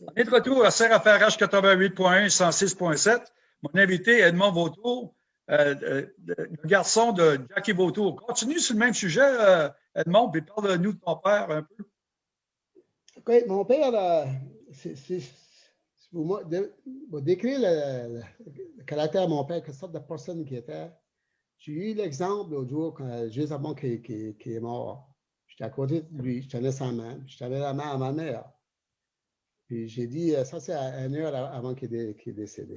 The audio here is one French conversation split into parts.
On est de retour à CRFRH 88.1 106.7. Mon invité, Edmond Vautour, euh, euh, le garçon de Jackie Vautour. Continue sur le même sujet, euh, Edmond, puis parle-nous de ton père un peu. OK, mon père, c'est pour décrire le, caractère de mon père, quelle sorte de personne qui était. J'ai eu l'exemple l'autre jour, juste avant qu'il est mort. J'étais à côté de lui, je tenais sa main, je tenais la main à ma mère. Puis j'ai dit, ça c'est une heure avant qu'il est, décédé.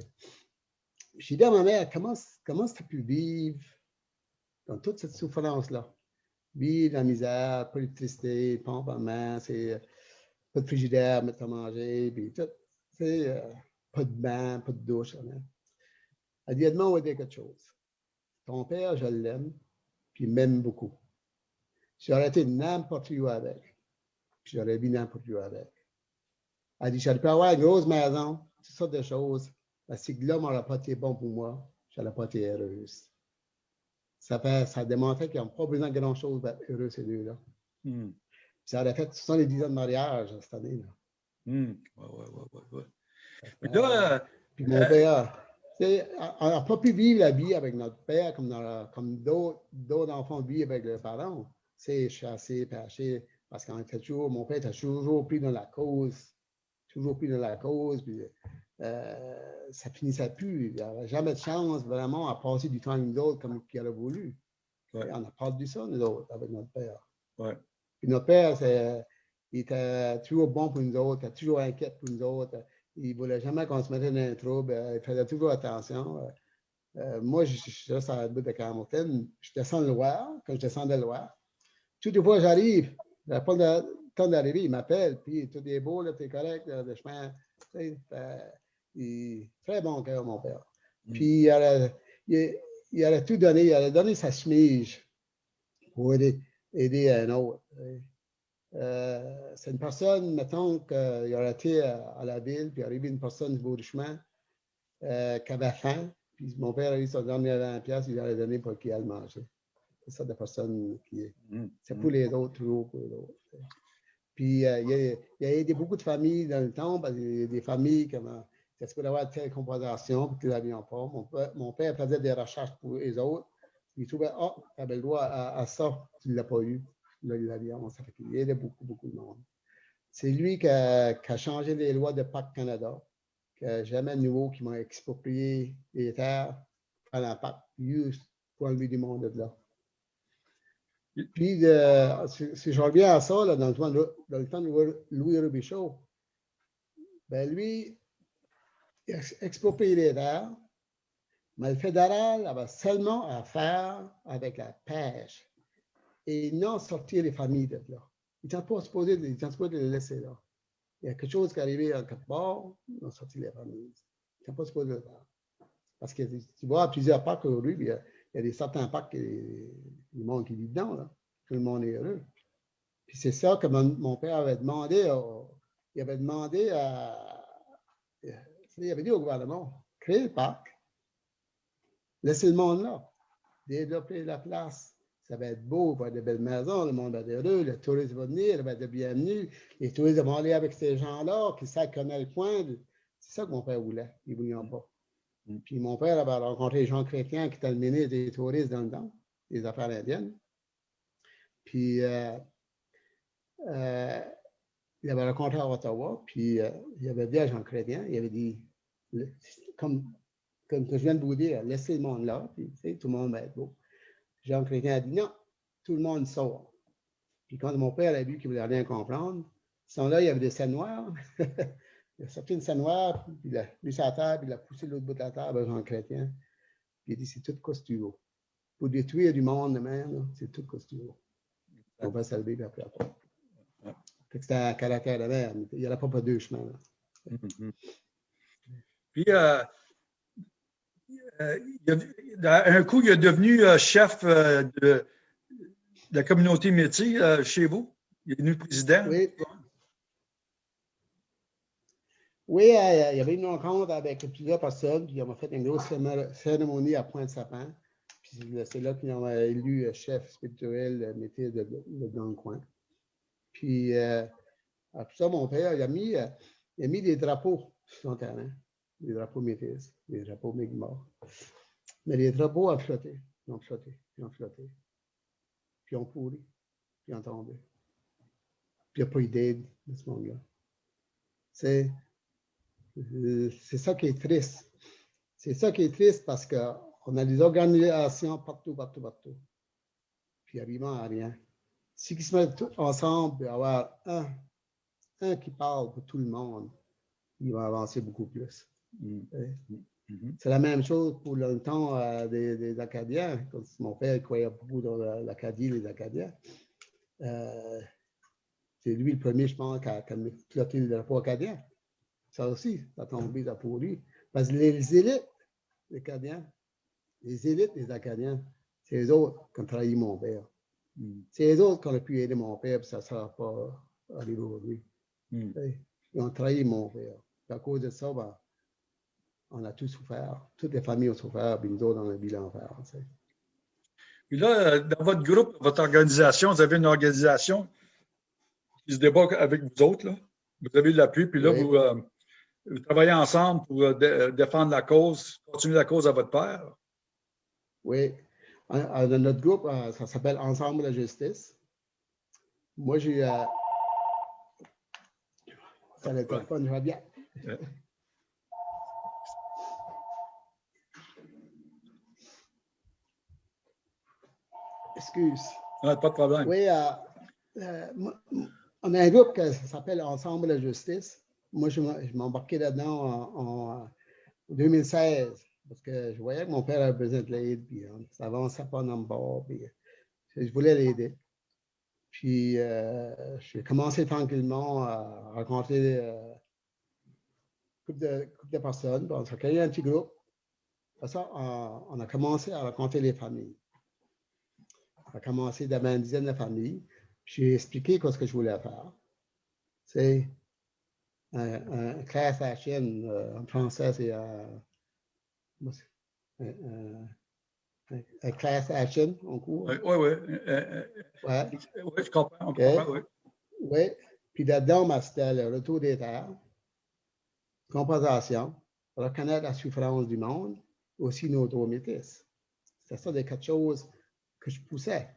J'ai dit à ma mère, comment, tu as pu vivre dans toute cette souffrance-là? Vivre la misère, pas d'électricité, pompe à main, c'est pas de frigidaire, mettre à manger, puis tout. Euh, pas de bain, pas de douche. Rien. Elle dit, Edmond, on va dire quelque chose. Ton père, je l'aime, puis m'aime beaucoup. J'aurais été n'importe où avec. J'aurais vu n'importe où avec. Elle dit, j'aurais pu avoir une grosse maison, toutes sortes de choses. Parce que l'homme n'aurait pas été bon pour moi, je n'aurais pas été heureuse. Ça, fait, ça démontrait qu'ils n'ont pas besoin de grand-chose pour être heureux, ces deux-là. Hmm. Ça aurait fait 70 ans de mariage cette année. Là. Hmm. Ouais, ouais, ouais, là, euh, puis mon père, on n'a pas pu vivre la vie avec notre père comme, comme d'autres enfants vivent avec leurs parents. C'est chassé, pêché, parce qu'en fait, toujours, mon père était toujours pris dans la cause, toujours pris dans la cause, puis euh, ça finissait plus. Il n'avait jamais de chance vraiment à passer du temps avec nous autres comme il aurait voulu. On a perdu ça, nous autres, avec notre père. Ouais. Puis notre père, il était toujours bon pour nous autres, il était toujours inquiet pour nous autres. Il ne voulait jamais qu'on se mette dans un trouble, il faisait toujours attention. Euh, moi, je suis là sur la bout de Carmontaine, je descends le Loire, quand je descends de Loire, toutes les fois j'arrive, je n'ai d'arriver, il m'appelle, puis tout est beau, tu es correct, le chemin. Il, très bon cœur, mon père. Mm. Puis il aurait, il, tout donné, il aurait donné sa chemise pour aider, aider un autre. Euh, c'est une personne, mettons qu'il aurait été à, la ville, puis il arrivé une personne du bout du chemin euh, qui avait faim, puis mon père a eu son dernier 20 pièces, il aurait donné pour qu'il aille manger. C'est ça de personne qui est. Mm. C'est pour les autres, toujours pour les autres. Puis euh, il, y a, aidé beaucoup de familles dans le temps, parce qu'il y a des familles qui est-ce qu'il avoir telle compensation pour qu'ils n'avaient pas. Mon père, faisait des recherches pour les autres. Il trouvait, oh, tu avais le droit à, ça, tu ne l'as pas eu. Là, il l'avait, ça fait qu'il aidait beaucoup, beaucoup de monde. C'est lui qui a, changé les lois de Pacte Canada, n'a jamais nouveau qui m'a exproprié les terres à l'impact, juste pour enlever du monde de là. Puis, si, je reviens à ça, là, dans, le temps de, Louis Robichaud, ben lui, il exproprié les terres, mais le fédéral avait seulement à faire avec la pêche et non sortir les familles de là. Ils n'étaient pas supposés de, les laisser là. Il y a quelque chose qui est arrivé à quelque part, ils ont sorti les familles. Ils n'étaient pas supposés de le faire. Parce que tu vois, plusieurs parcs aujourd'hui, il y a des certains parcs, le monde qui vit dedans, là. tout le monde est heureux. Puis c'est ça que mon, père avait demandé, il avait demandé à, il avait dit au gouvernement, créer le parc, laisser le monde là, développer la place. Ça va être beau, il va y avoir de belles maisons, le monde va être heureux, le tourisme va venir, il va être bienvenu, les touristes vont aller avec ces gens-là qui savent connaître le coin. C'est ça que mon père voulait, il ne voulait pas. Puis mon père avait rencontré Jean Chrétien, qui était le ministre des touristes dans le temps, des affaires indiennes. Puis euh, euh, il avait rencontré à Ottawa, puis euh, il avait dit à Jean Chrétien, il avait dit, comme, comme je viens de vous dire, laissez le monde là, puis tout le monde va être beau. Jean Chrétien a dit non, tout le monde sort. Puis quand mon père a vu qu'il ne voulait rien comprendre, sont là, il y avait des scènes noires. Il a sorti une scène noire, puis il a mis sa table, il a poussé l'autre bout de la table Jean Chrétien. Puis il a dit c'est tout costureau. Pour détruire du monde de même, c'est tout costureau. On va salver, puis après, après. C'était un caractère de merde. Il n'y en a pas, deux chemins. Mm-hmm. Puis, euh, euh, un coup, il est devenu euh, chef de, la communauté métier chez vous. Il est devenu président. Oui. Oui, euh, il y avait une rencontre avec plusieurs personnes, puis on m'a fait une grosse cérémonie à Pointe-Sapin. Puis c'est là qu'ils ont élu chef spirituel métier de, dans le coin. Puis, euh, après ça, mon père, il a mis, euh, il a mis des drapeaux sur son terrain, des drapeaux métis, des drapeaux Mi'kmaq. Mais les drapeaux ont flotté, ils ont flotté, ils ont flotté, puis ils ont pourri, puis ils ont tombé. Puis il n'y a pas eu d'aide de ce monde-là. Euh, c'est ça qui est triste. C'est ça qui est triste parce qu'on a des organisations partout, partout, partout. Puis il n'y a rien. Si ils se mettent tous ensemble, y avoir un, un qui parle pour tout le monde, il va avancer beaucoup plus. Mm. Mm-hmm. C'est la même chose pour le temps euh, des, Acadiens. Mon père croyait beaucoup dans l'Acadie, les Acadiens. Euh, c'est lui le premier, je pense, qui a, qui a le drapeau acadien. Ça aussi, ça a tombé ça pour lui. Parce que les élites, les Acadiens, les élites des Acadiens, c'est les autres qui ont trahi mon père. Mm. C'est les autres qui ont pu aider mon père, puis ça ne sera pas arrivé aujourd'hui. Mm. Ils ont trahi mon père. à cause de ça, ben, on a tous souffert. Toutes les familles ont souffert, puis nous autres, on a à faire. Puis là, euh, dans votre groupe, votre organisation, vous avez une organisation qui se débat avec vous autres. Là. Vous avez de l'appui, puis là, vous, euh, vous, travaillez ensemble pour euh, défendre la cause, continuer la cause à votre père? Oui. Dans notre groupe, ça s'appelle Ensemble la justice. Moi, j'ai. ça ne pas, je vais bien. Excuse. pas de problème. Oui, euh, euh, on a un groupe qui s'appelle Ensemble la justice. Moi, je m'embarquais là-dedans en, 2016 parce que je voyais que mon père avait besoin de l'aide, puis hein, ça avançait pas le bord, euh, je voulais l'aider. Puis, j'ai commencé tranquillement à rencontrer euh, couple de, personnes. On s'est créé un petit groupe. Ça, on, a commencé à rencontrer les familles. On a commencé d'avoir une dizaine de familles. J'ai expliqué ce que je voulais faire. C'est un, class action, euh, en français, c'est un, class action en cours. Oui, oui. Ouais. Oui, je comprends. oui. Oui. Puis là-dedans, c'était le retour des terres compensation, reconnaître la souffrance du monde, aussi nos droits métis. C'est ça des quatre choses que je poussais.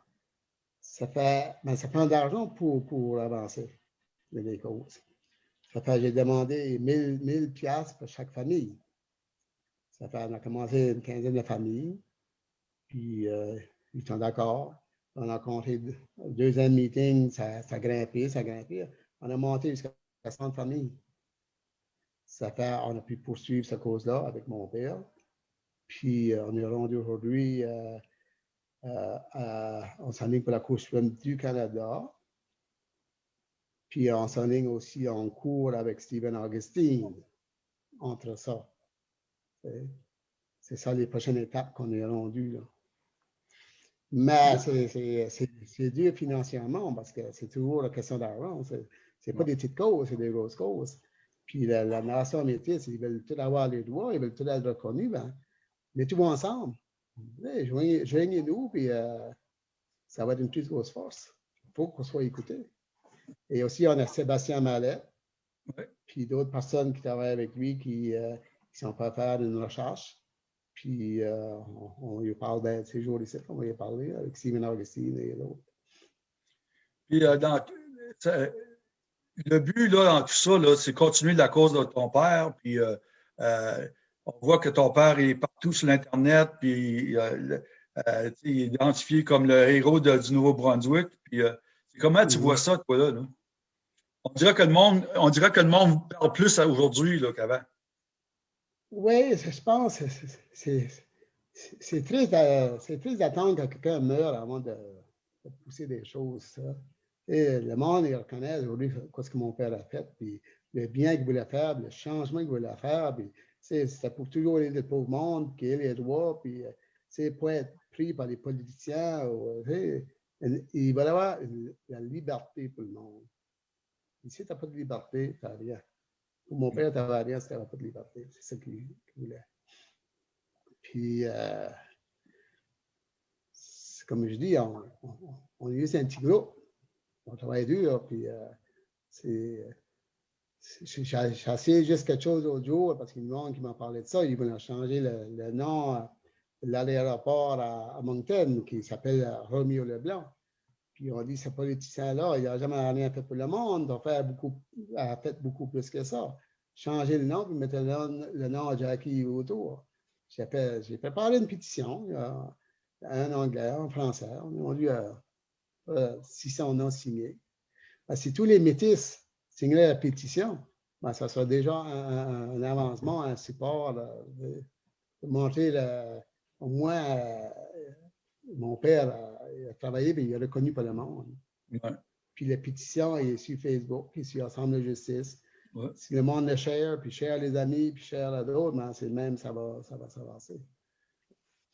Ça fait, mais ben, ça prend de l'argent pour, pour avancer les causes. Ça fait, j'ai demandé 1000, 1000 piastres pour chaque famille. Ça fait, on a commencé une quinzaine de familles, puis euh, ils sont d'accord. On a compté deuxième meeting, ça, ça a grimpé, ça a grimpé. On a monté jusqu'à 60 familles. Ça fait, on a pu poursuivre cette cause-là avec mon père. Puis, euh, on est rendu aujourd'hui, euh, euh, on pour la Cour suprême du Canada. Puis, on s'enligne aussi en cours avec Stephen Augustine entre ça. C'est ça les prochaines étapes qu'on est rendu. Là. Mais c'est dur financièrement parce que c'est toujours la question d'argent. Ce n'est pas des petites causes, c'est des grosses causes. Puis la, nation métisse, ils veulent tous avoir les droits, ils veulent tous être reconnus, ben, mettez-vous ensemble. Joignez-nous, puis euh, ça va être une plus grosse force. Il faut qu'on soit écouté. Et aussi, on a Sébastien Mallet, puis d'autres personnes qui travaillent avec lui qui, euh, sont pas à faire une recherche. Puis euh, on, lui parle de ces jours ici, on va y parler avec Simon Augustine et d'autres. Puis dans, le but là, dans tout ça, c'est continuer la cause de ton père. Puis euh, euh, on voit que ton père est partout sur l'Internet, puis euh, il est identifié comme le héros du Nouveau-Brunswick. Puis comment tu vois ça, toi, là? On dirait que le monde, on dirait que le monde parle plus aujourd'hui qu'avant. Oui, je pense c'est triste d'attendre que quelqu'un meure avant de, de, pousser des choses. Ça. Et le monde, il reconnaît aujourd'hui ce que mon père a fait, puis le bien qu'il voulait faire, le changement qu'il voulait faire, puis c'était pour toujours aider le pauvre monde, qui ait les droits, puis c'est pas être pris par les politiciens. Ou, il va y avoir la liberté pour le monde. Ici, tu n'as pas de liberté, tu n'as rien. Pour mon père, tu n'avais rien, tu n'avais pas de liberté. C'est ça qu'il voulait. Puis, euh, comme je dis, on, on, est un petit groupe on travaille dur, puis euh, c'est j'ai essayé juste quelque chose l'autre jour parce qu'il y a monde qui m'a parlé de ça. Ils voulaient changer le, nom de l'aéroport à, Moncton qui s'appelle Romeo Leblanc. Puis on dit ce politicien-là, il n'a jamais rien fait pour le monde, a fait beaucoup, a fait beaucoup plus que ça. Changer le nom, puis mettre le, nom, de Jackie autour. J'ai préparé une pétition, en anglais, en français. On a eu euh, 600 noms signés. Si tous les métis signer la pétition, ben, ça sera déjà un, avancement, un support de, montrer au moins euh, mon père a, travaillé et il est reconnu par le monde. Puis la pétition est sur Facebook, puis sur Ensemble de justice. Si le monde est cher, puis cher les amis, puis cher à d'autres, ben, c'est le même, ça va, ça va s'avancer.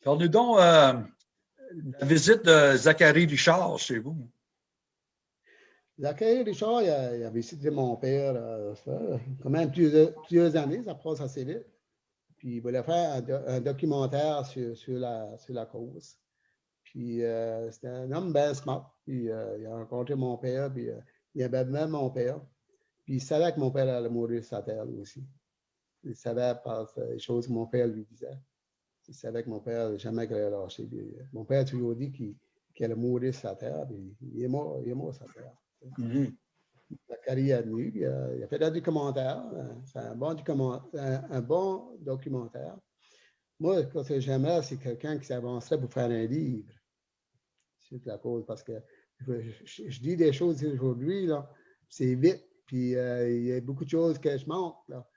Parlez donc euh, la visite de Zachary Richard chez vous. Zachary Richard, il a, visité mon père euh, quand même plusieurs, années, ça passe assez vite. Puis il voulait faire un, documentaire sur, sur, la, sur la cause. Puis euh, c'était un homme bien smart. Puis euh, il a rencontré mon père, puis il avait même mon père. Puis il savait que mon père allait mourir sur sa terre aussi. Il savait par les choses que mon père lui disait. Il savait que mon père jamais lâcher. mon père a toujours dit qu'il allait mourir sur sa terre, puis il est mort, il est mort sur sa terre. Mm carrière nu, il a, fait des commentaires. Euh, c'est un bon, un, bon documentaire. Moi, ce que j'aimerais, c'est quelqu'un qui s'avancerait pour faire un livre sur la cause, parce que je, dis des choses aujourd'hui, c'est vite, puis euh, il y a beaucoup de choses que je manque. Là.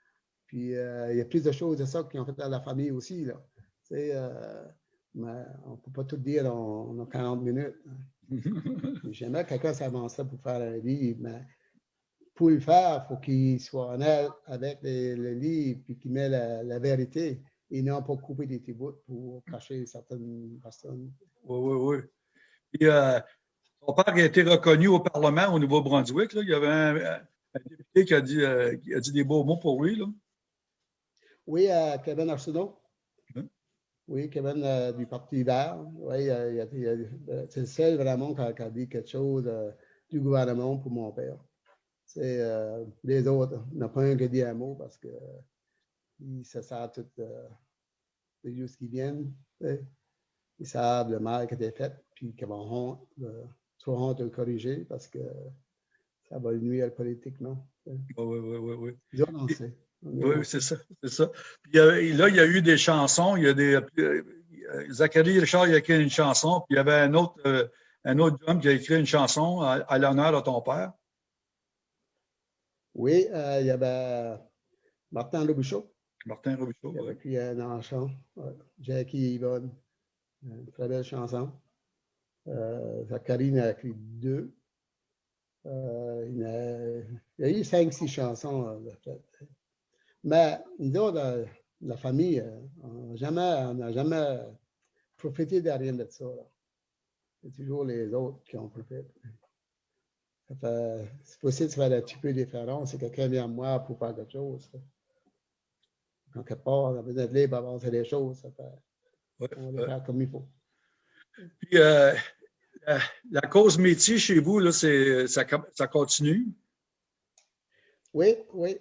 Puis euh, il y a plus de choses de ça qui ont fait dans la famille aussi. Là. mais on ne peut pas tout dire en, en 40 minutes. J'aimerais que quelqu'un s'avancerait pour faire un livre, mais pour le faire, il faut qu'il soit honnête avec le livre et qu'il met la, vérité et non pas couper des petits bouts pour cacher certaines personnes. Oui, oui, oui. Et, euh, son père a été reconnu au Parlement au Nouveau-Brunswick. Il y avait un, député qui a, dit, euh, qui a, dit, des beaux mots pour lui. Là. Oui, euh, Kevin Arsenault. Oui, Kevin euh, du Parti vert. Oui, c'est le seul vraiment qui a, dit quelque chose euh, du gouvernement pour mon père. C'est euh, les autres, il n'y a pas un qui dit un mot parce qu'ils se savent tout les jours qui viennent. Ils savent le mal qui a été fait, puis qu'ils vont honte, soit honte de le corriger parce que ça va nuire politiquement. Oui, oui, oui, oui. oui. Oui, c'est ça, c'est ça. Puis, là, il y a eu des chansons. Il y a des. Euh, Zachary Richard il a écrit une chanson, puis il y avait un autre, euh, un autre homme qui a écrit une chanson à, l'honneur de ton père. Oui, euh, il y avait Martin Robichaud. Martin Robichaud, Il a écrit un chant. Jackie Yvonne, une très belle chanson. Zachary en a écrit deux. il, y a, eu cinq, six chansons. Mais nous, la, la famille, euh, on n'a jamais, profité de rien de ça. C'est toujours les autres qui ont profité. C'est possible de faire un petit peu différent si quelqu'un vient à moi pour faire quelque chose. Quelque part, on a besoin de libre avancer les choses. Ça fait, on va faire comme il faut. Puis, euh, la, cause métier chez vous, là, ça, ça continue? Oui, oui.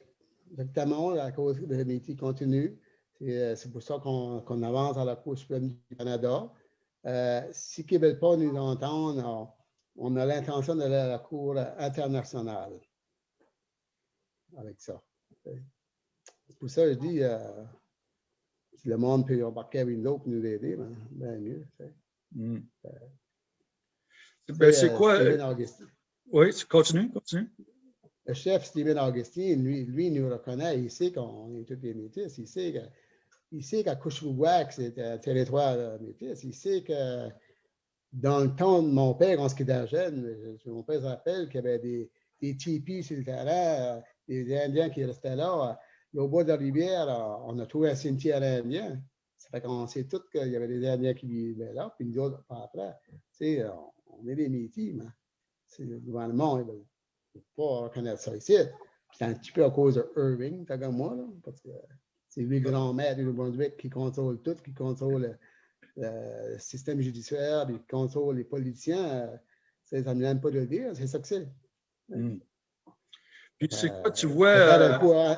Exactement, la cause de métier continue. Euh, c'est pour ça qu'on avance à la Cour suprême du Canada. Euh, si veulent pas nous entendre, on, a l'intention d'aller à la Cour internationale avec ça. C'est pour ça que je dis, euh, si le monde peut embarquer avec nous pour nous aider, ben, ben mieux. Hmm. Ben, c'est quoi? Oui, continue, continue le chef Stephen Augustin, lui, lui nous reconnaît, il sait qu'on est tous des métis, il sait que il sait qu'à c'est un territoire métis, il sait que dans le temps de mon père, quand était jeune, mon père se rappelle qu'il y avait des, des tipis sur le terrain, des Indiens qui restaient là. au bord de la rivière, on a trouvé un cimetière indien. Ça fait qu'on sait tous qu'il y avait des Indiens qui vivaient là, puis nous autres, après, on, est des métis, mais c'est le gouvernement, ne pas reconnaître ça ici. C'est un petit peu à cause de Irving, comme moi, là, parce que c'est lui le grand maître du Nouveau-Brunswick qui contrôle tout, qui contrôle le, système judiciaire, qui contrôle les politiciens. Ça ne pas de le dire, c'est ça que c'est. Hmm. Puis c'est quoi, tu vois. Euh,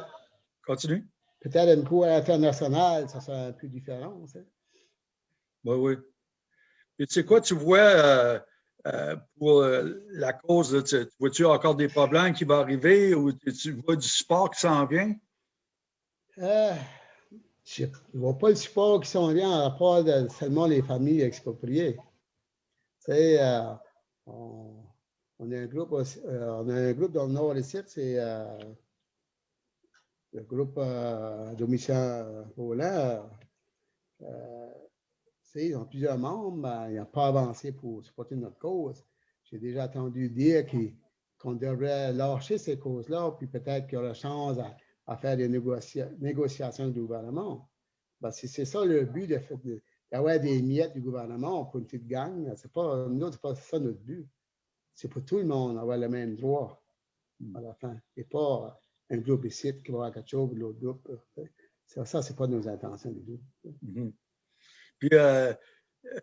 continue. Peut-être une cour internationale, ça serait un peu différent. Oui, oui. Et tu sais quoi, tu vois, euh, euh, pour la cause, tu, vois-tu encore des problèmes qui vont arriver ou tu vois du support qui s'en vient? Je ne vois pas le support qui s'en vient à rapport de seulement les familles expropriées. Sais, on, on, a un groupe, on a un groupe dans le nord ici, c'est le groupe euh, Roland, euh, ils ont plusieurs membres, ils n'ont pas avancé pour supporter notre cause. J'ai déjà entendu dire qu'on devrait lâcher ces causes-là, puis peut-être qu'il y aura chance à, faire des négociations du gouvernement. Ben, si c'est ça le but d'avoir des miettes du gouvernement pour une petite gang, c'est pas, nous, ce n'est pas ça notre but. C'est pour tout le monde avoir le même droit à la fin, et pas un groupe ici qui va avoir quelque chose, l'autre groupe. Ça, ce n'est pas nos intentions du tout. Mm-hmm. Puis, euh,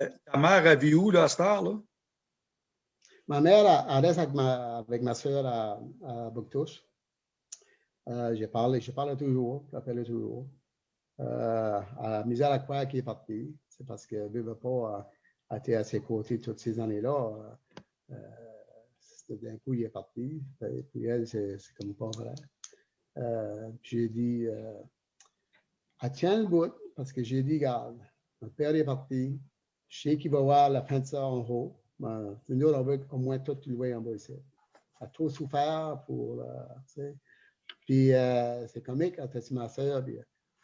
euh, ta mère, elle vit où, là, à Star, là? Ma mère, elle reste avec ma, avec ma soeur à, à Bouctouche. Euh, je parle, je parle toujours, j'appelle toujours. Euh, à misère à qui est partie. C'est parce que ne veut pas été à ses côtés toutes ces années-là. Euh, d'un coup, il est parti. Et puis elle, c'est comme pas vrai. Euh, j'ai dit, euh, elle tient le bout parce que j'ai dit, garde, mon père est parti, je sais qu'il va voir la fin de ça en haut. Ben, nous, on veut au moins tout louer en bas ici. Elle a trop souffert pour. Euh, puis euh, c'est comique, quand c'est ma soeur, puis,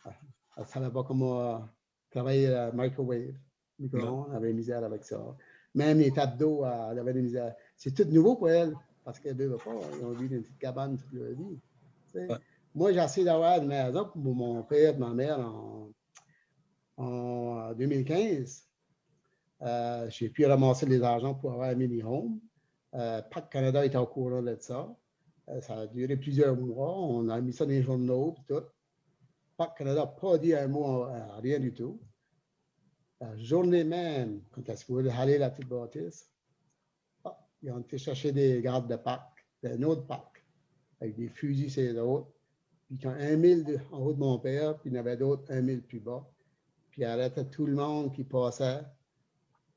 elle ne savait pas comment travailler la microwave. Micro elle avait misère avec ça. Même les tapes d'eau, elle avait des misères. C'est tout nouveau pour elle, parce qu'elle ne veut pas. Ils ont vu une petite cabane toute leur vie. Moi, j'ai essayé d'avoir une maison pour mon père et ma mère en, 2015. Euh, j'ai pu ramasser les argents pour avoir un mini-home. Euh, PAC Canada était au courant de ça. Euh, ça a duré plusieurs mois. On a mis ça dans les journaux tout. PAC Canada n'a pas dit un mot, rien du tout. La journée même, quand elle se voulait aller la petite bâtisse, ah, ils ont été chercher des gardes de PAC, un autre PAC avec des fusils les autres. Puis quand un mille en haut de mon père, puis il y en avait d'autres un mille plus bas. Puis il arrêtait tout le monde qui passait.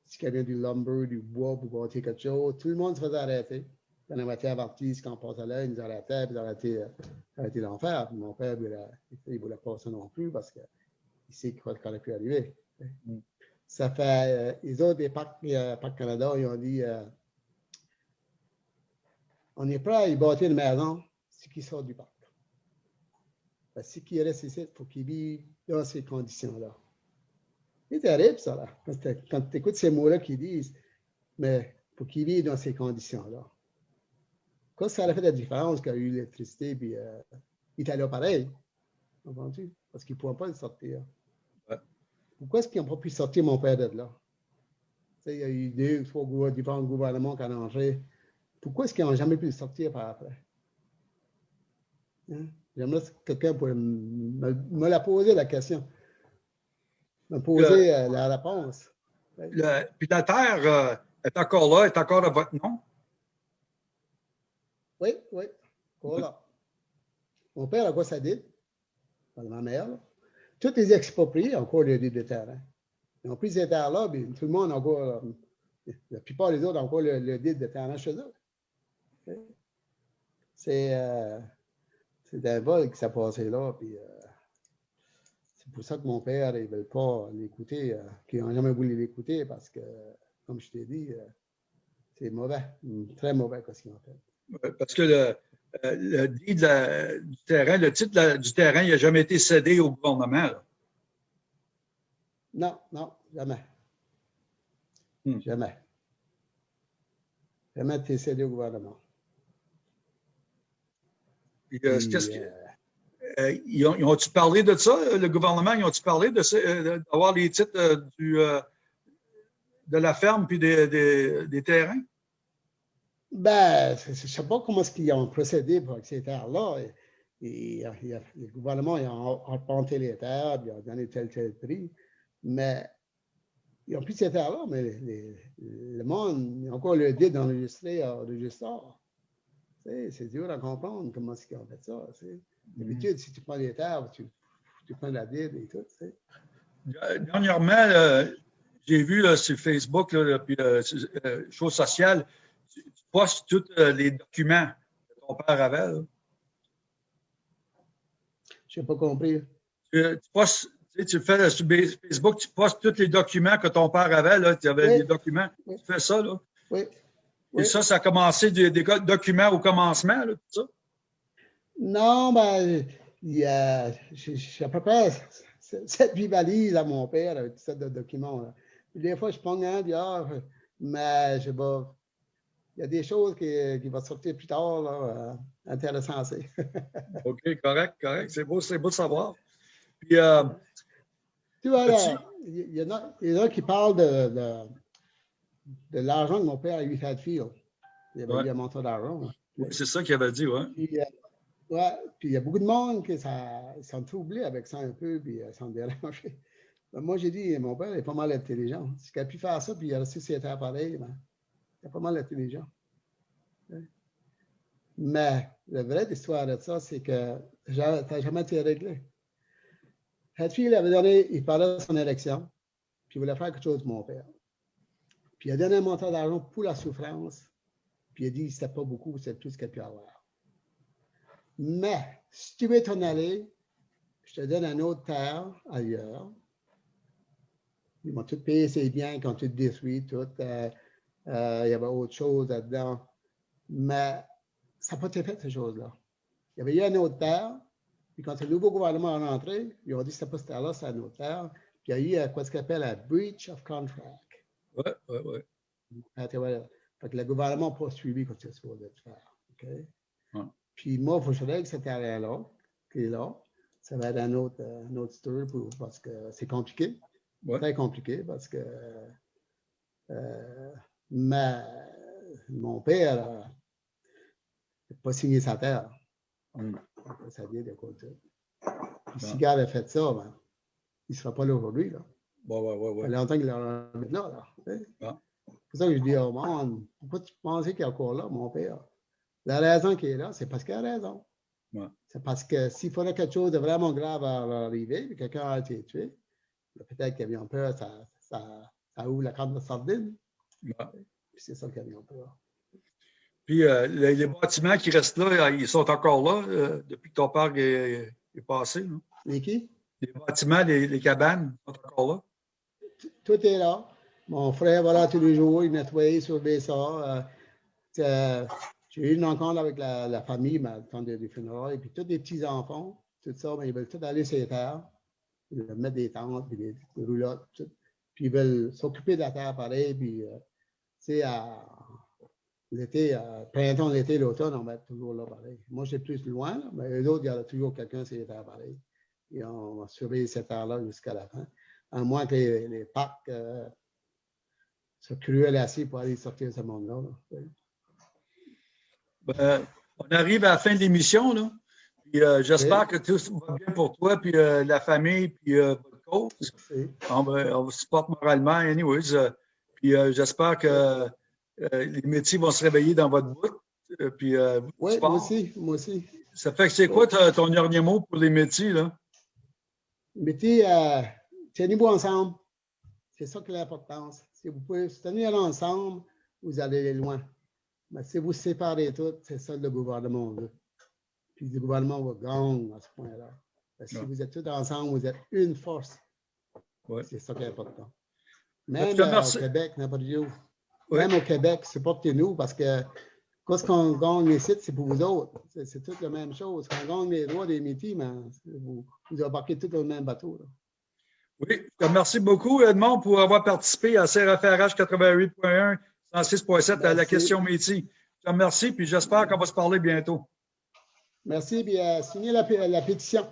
Si quelqu'un du lumber, du bois pour bâtir quelque chose, tout le monde se faisait arrêter. Puis on avait été avertis quand on passait là, ils nous arrêtaient, puis ils arrêtaient, euh, arrêtaient l'enfer. Mon père, il ne voulait pas ça non plus parce qu'il sait qu'il aurait pu arriver. Mm. Ça fait, euh, les autres des parcs, euh, Canada, ils ont dit, euh, on est prêt à y bâtir une maison, ce qui sort du parc. Ce qui reste ici, il faut qu'il vive dans ces conditions-là. C'est terrible, ça, là. Quand tu écoutes ces mots-là qui disent, mais il faut qu'il vive dans ces conditions-là. Quoi, ça a fait la différence qu'il y a eu l'électricité, puis euh, il était là pareil? Entendu? Parce qu'ils ne pouvaient pas le sortir. Pourquoi est-ce qu'ils n'ont pas pu sortir mon père de là? il y a eu deux, trois différents gouvernements qui ont changé pourquoi est-ce qu'ils n'ont jamais pu le sortir par après? Hein? J'aimerais que quelqu'un pourrait me, la poser, la question. Me poser euh, la réponse. puis la terre euh, est encore là, est encore à votre nom? Oui, oui, voilà. Mon père a quoi ça dit? Ma mère. Tous les expropriés ont encore le dit de terrain. Ils ont pris ces terres-là, puis tout le monde a encore, euh, la plupart des autres ont encore le, le de terrain chez eux. C'est euh, un vol qui s'est passé là. Puis, euh, c'est pour ça que mon père, il ne veut pas l'écouter, euh, qu'ils n'ont jamais voulu l'écouter parce que, comme je t'ai dit, c'est mauvais, très mauvais ce qu'ils ont fait. Parce que le, le dit du terrain, le titre du terrain, il n'a jamais été cédé au gouvernement. Non, non, jamais. Hmm. Jamais. Jamais été cédé au gouvernement. Euh, euh, euh, ils ont-ils parlé de ça, le gouvernement, ils ont-ils parlé d'avoir les titres du, de la ferme puis des, des, terrains? Ben, je ne sais pas comment est-ce qu'ils ont procédé pour ces terres-là. le gouvernement a arpenté les terres, il a donné tel tel prix, mais ils ont pris ces terres-là, mais le monde, il encore le dit d'enregistrer au registre. C'est dur à comprendre comment c'est qu'ils ont fait ça. D'habitude, si tu prends les terres, tu, tu prends la Bible et tout. sais. Dernièrement, euh, j'ai vu sur Facebook, là, puis euh, euh, chose sociale, tu, tu postes tous euh, les documents que ton père avait. Je n'ai pas compris. Tu, tu postes, tu, sais, tu fais sur Facebook, tu postes tous les documents que ton père avait. Là, tu avais Oui. des documents. Oui. Tu fais ça. Là. Oui. Et ça, ça a commencé des, documents au commencement, là, tout ça? Non, ben, j'ai à peu près cette huit valises à mon père avec toutes sortes de documents. là. Puis des fois, je prends un, puis ah, mais je vais. Il y a des choses qui, qui vont sortir plus tard, là, euh, c'est. OK, correct, correct. C'est beau, c'est beau de savoir. Puis, euh, Tu vois, il y, en a, il y en a qui parlent de, de, de l'argent que mon père a eu fil. Il avait Ouais. eu un montant d'argent. là. c'est ça qu'il avait dit. Puis, euh, ouais, puis il y a beaucoup de monde qui ça- sont troublés avec ça un peu, puis euh, sont dérangés. Ben, moi, j'ai dit, mon père est pas mal intelligent. S'il a pu faire ça, puis il a resté sur terre pareil, ben, pas mal intelligent. Mais la vraie histoire de ça, c'est que ça n'a jamais été réglé. Hatfield avait donné, il parlait de son élection, puis il voulait faire quelque chose pour mon père. Puis il a donné un montant d'argent pour la souffrance, puis il a dit c'était pas beaucoup, c'est tout ce qu'il a pu avoir. Mais si tu veux t'en aller, je te donne un autre terre ailleurs. Ils m'ont tout payé ses biens, ils ont tout détruit, tout. euh, euh, il y avait autre chose là-dedans. Mais ça n'a pas été fait, ces choses-là. Il y avait eu un autre terre, puis quand le nouveau gouvernement est rentré, ils ont dit que ce pas cette terre-là, c'est un autre terre. Puis il y a eu quoi ce qu'on appelle un breach of contract. Ouais, ouais, ouais. Ah, tu vois, Fait que le gouvernement n'a pas suivi comme c'est supposé de faire. Ouais. Puis moi, il faut que je règle cette terrain-là, qui est là. Ça va être un autre, un autre story pour- parce que c'est compliqué. Ouais. Très compliqué parce que. euh, mais mon père n'a pas signé sa terre. Mm. Ça vient de côté. Si Gare a fait ça, ben, il ne sera pas là aujourd'hui. Là. Ouais, ouais, ouais, Ça ouais. fait longtemps qu'il est là. là sais. Ah. C'est pour ça que je dis au monde, pourquoi tu pensais qu'il est encore là, mon père? La raison qu'il est là, c'est parce qu'il a raison. Ouais. C'est parce que s'il fallait quelque chose de vraiment grave à arriver, quelqu'un a été tué, peut-être qu'ils avaient peur, ça, ça, ça ouvre la carte de sardine, c'est ça qu'ils avaient peur. Puis euh, les, les bâtiments qui restent là, ils sont encore là euh, depuis que ton père est, est passé. là. Mais qui? Les bâtiments, les, les cabanes sont encore là. Tout est là. Mon frère va là tous les jours, il nettoie, surveille ça. euh, J'ai eu une rencontre avec la, la famille, le temps des funérailles, puis tous les petits-enfants, tout ça, mais ils veulent tout aller sur les terres. Ils veulent mettre des tentes, puis des, roulottes, tout. Puis ils veulent s'occuper de la terre pareil, puis, euh, sais, à l'été, printemps, l'été, l'automne, on va être toujours là pareil. Moi, j'ai plus loin, là, mais eux autres, il y a toujours quelqu'un sur les pareil. Et on va surveiller cette terre-là jusqu'à la fin. À moins que les, les parcs euh, soient cruels assez pour aller sortir ce monde-là. là. Ben, on arrive à la fin de l'émission. là. Euh, J'espère que tout va bien pour toi, puis euh, la famille, puis euh, votre coach. On, on vous supporte moralement, anyways. Puis euh, j'espère que euh, les métiers vont se réveiller dans votre bout. euh, puis, Oui, moi aussi, moi aussi. Ça fait que c'est quoi ton dernier mot pour les métiers, là? Euh, tenez-vous ensemble. C'est ça qui est l'importance. Si vous pouvez se tenir ensemble, vous allez aller loin. Mais si vous séparez tout, c'est ça le gouvernement veut. Puis le gouvernement va gagner à ce point-là. Parce que Si Ouais. vous êtes tous ensemble, vous êtes une force. Ouais. C'est ça qui est important. Même euh, au Québec, n'importe où. Ouais. Même au Québec, supportez-nous parce que quand on gagne les sites, c'est pour vous autres. C'est- toute la même chose. Quand on gagne les droits des métiers, ben, vous, vous embarquez tous dans le même bateau. là. Oui, je te remercie beaucoup, Edmond, pour avoir participé à CRFRH 88.1, 106.7 à la question métier. Je te remercie, puis j'espère qu'on va se parler bientôt. Merci, puis euh, signez la, la pétition.